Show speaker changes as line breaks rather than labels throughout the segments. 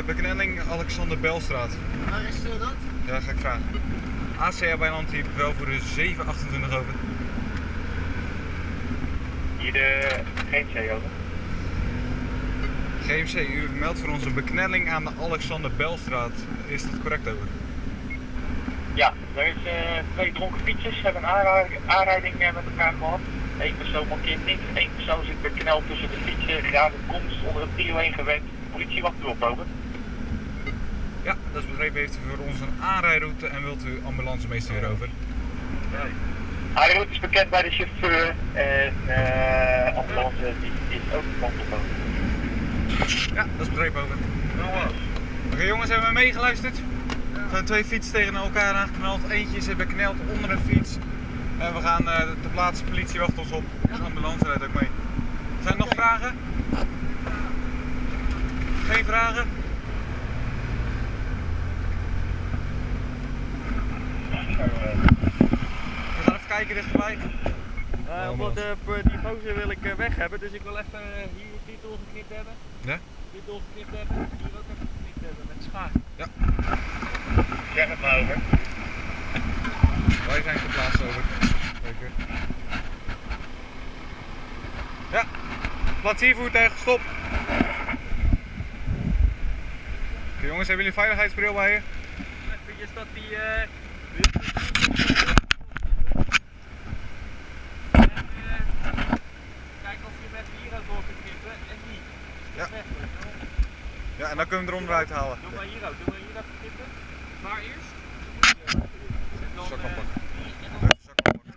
eh, beknelling Alexander Belstraat.
Waar is eh, dat?
Ja, ga ik vragen. ACA Bijland hier wel voor de 728 over.
Hier de GMC over.
GMC, u meldt voor onze beknelling aan de Alexander Belstraat. Is dat correct over?
Ja, er is eh, twee dronken fietsers, hebben een aanrijding, aanrijding met elkaar gehad. Eén persoon mankeert niks, één persoon zit bekneld tussen de fietsen, graag komst onder een trio heen gewend. Politie wacht erop over.
Ja, dat is begrepen. Heeft u voor ons een aanrijroute en wilt u ambulancemeester hierover?
Haar route is bekend bij de chauffeur en eh ambulance die is ook over.
Ja, dat is begrepen over. Oké jongens, hebben we meegeluisterd? Er zijn twee fietsen tegen elkaar aangeknald. Eentje zit bekneld onder een fiets. En we gaan eh de plaats, politie wacht ons op. Dus de ambulance rijdt ook mee. Zijn er nog vragen? Geen vragen? We gaan even kijken dichterbij.
Uh, omdat uh, die gozer wil ik uh, weg hebben, dus ik wil even hier dit doorgeknipt hebben.
Ja?
Doorgeknipt hebben, hier ook even geknipt hebben met schaar.
Ja.
Zeg het maar over.
Wij zijn ter plaatse over. Zeker. Ja, plaatsiervoertuig, stop. Oké jongens, hebben jullie veiligheidsbril bij je?
Even dat die... je met hier ook door kunt knippen en die.
Ja.
Weg,
Ja, en dan kunnen we hem eruit halen.
Doe maar hier ook, doe maar hier even knippen. Waar eerst? En dan,
Zak
eh,
oppakken.
en dan-
Even zak oppakken.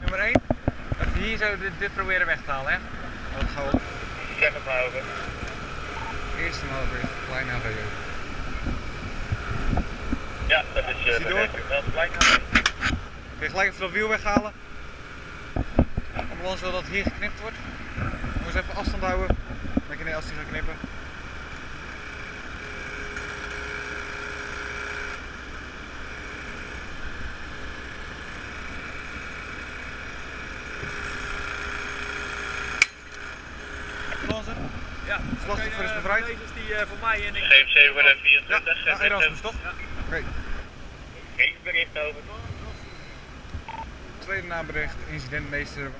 Nummer 1. Even hier zo dit, dit proberen weg te halen, hè? Dat gaan we
Zeg het maar over.
eerst maar over klein AVO.
Ja, dat is uh,
door?
begrepen. Wel gelijk
Kun je gelijk even dat wiel weghalen? Ambulance wil dat hier geknipt wordt. Moet eens even afstand houden. Dan kan je als die gaat knippen.
Ja,
Slachtoffer is
oké, eh,
bevrijd.
Deze is die eh, voor mij en ik.
GMC voor de
Ja,
24.
ja Erasmus toch?
Ja.
Oké.
Geen bericht over.
Tweede nabericht, incidentmeester